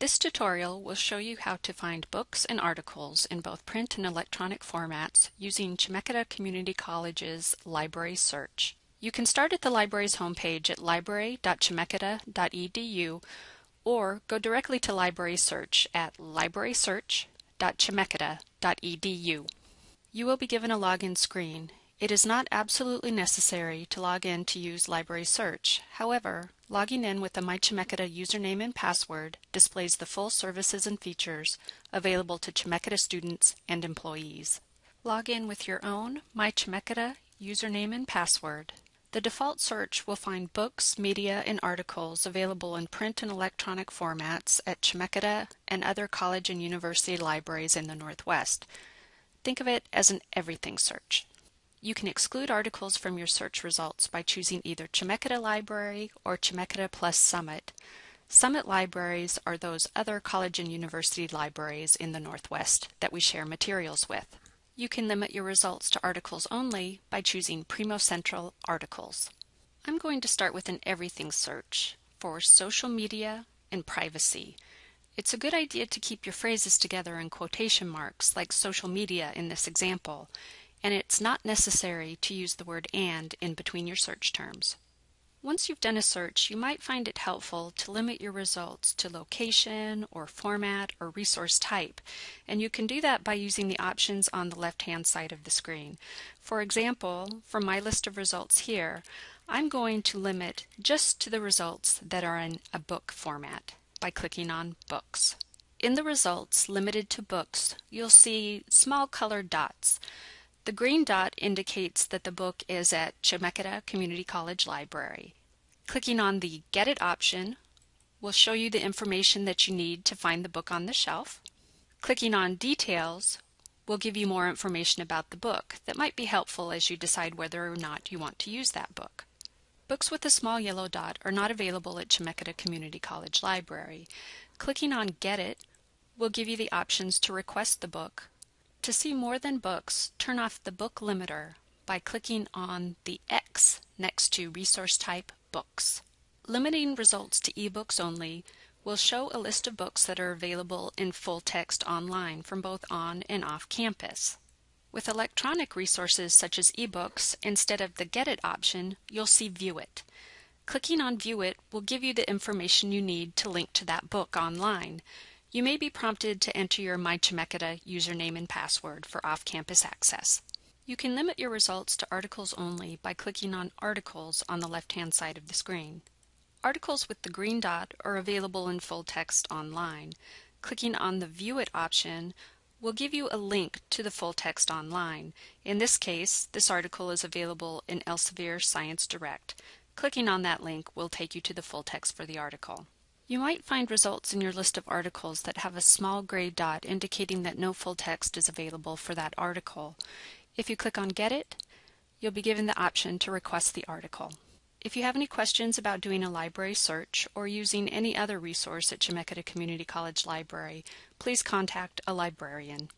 This tutorial will show you how to find books and articles in both print and electronic formats using Chemeketa Community College's Library Search. You can start at the library's homepage at library.chemeketa.edu or go directly to Library Search at librarysearch.chemeketa.edu. You will be given a login screen it is not absolutely necessary to log in to use Library Search. However, logging in with the MyChemeketa username and password displays the full services and features available to Chemeketa students and employees. Log in with your own MyChemeketa username and password. The default search will find books, media, and articles available in print and electronic formats at Chemeketa and other college and university libraries in the Northwest. Think of it as an everything search. You can exclude articles from your search results by choosing either Chemeketa Library or Chemeketa Plus Summit. Summit libraries are those other college and university libraries in the Northwest that we share materials with. You can limit your results to articles only by choosing Primo Central Articles. I'm going to start with an everything search for social media and privacy. It's a good idea to keep your phrases together in quotation marks like social media in this example and it's not necessary to use the word and in between your search terms. Once you've done a search, you might find it helpful to limit your results to location or format or resource type, and you can do that by using the options on the left-hand side of the screen. For example, for my list of results here, I'm going to limit just to the results that are in a book format by clicking on Books. In the results limited to books, you'll see small colored dots. The green dot indicates that the book is at Chemeketa Community College Library. Clicking on the Get It option will show you the information that you need to find the book on the shelf. Clicking on Details will give you more information about the book that might be helpful as you decide whether or not you want to use that book. Books with a small yellow dot are not available at Chemeketa Community College Library. Clicking on Get It will give you the options to request the book to see more than books, turn off the book limiter by clicking on the X next to resource type Books. Limiting results to ebooks only will show a list of books that are available in full text online from both on and off campus. With electronic resources such as ebooks, instead of the Get It option, you'll see View It. Clicking on View It will give you the information you need to link to that book online. You may be prompted to enter your MyChemeketa username and password for off-campus access. You can limit your results to articles only by clicking on Articles on the left-hand side of the screen. Articles with the green dot are available in full text online. Clicking on the View It option will give you a link to the full text online. In this case, this article is available in Elsevier Science Direct. Clicking on that link will take you to the full text for the article. You might find results in your list of articles that have a small gray dot indicating that no full text is available for that article. If you click on Get It, you'll be given the option to request the article. If you have any questions about doing a library search or using any other resource at Chemeketa Community College Library, please contact a librarian.